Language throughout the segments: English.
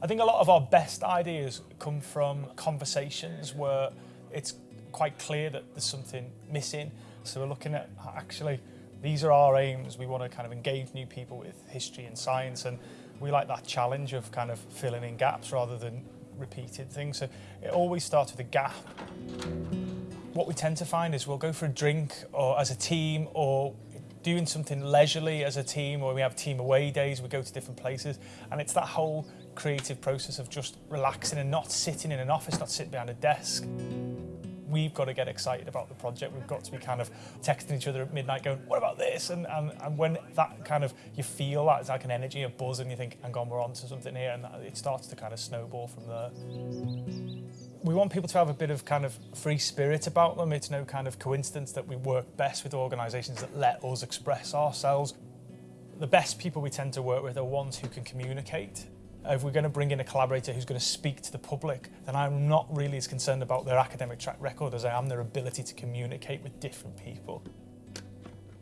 of our best ideas come from conversations where it's quite clear that there's something missing. So we're looking at actually, these are our aims. We want to kind of engage new people with history and science and we like that challenge of kind of filling in gaps rather than repeated things. So it always starts with a gap. What we tend to find is we'll go for a drink or as a team or doing something leisurely as a team or we have team away days, we go to different places and it's that whole creative process of just relaxing and not sitting in an office, not sitting behind a desk. We've got to get excited about the project. We've got to be kind of texting each other at midnight going, what about this? And, and, and when that kind of, you feel that it's like an energy, a buzz and you think, hang on, we're on to something here and it starts to kind of snowball from there we want people to have a bit of kind of free spirit about them. It's no kind of coincidence that we work best with organisations that let us express ourselves. The best people we tend to work with are ones who can communicate. Uh, if we're going to bring in a collaborator who's going to speak to the public, then I'm not really as concerned about their academic track record as I am their ability to communicate with different people.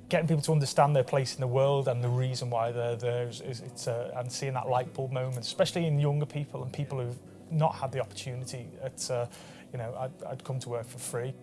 Getting people to understand their place in the world and the reason why they're there is, is it's a, and seeing that light bulb moment, especially in younger people and people who've not had the opportunity. At, uh, you know, I'd, I'd come to work for free.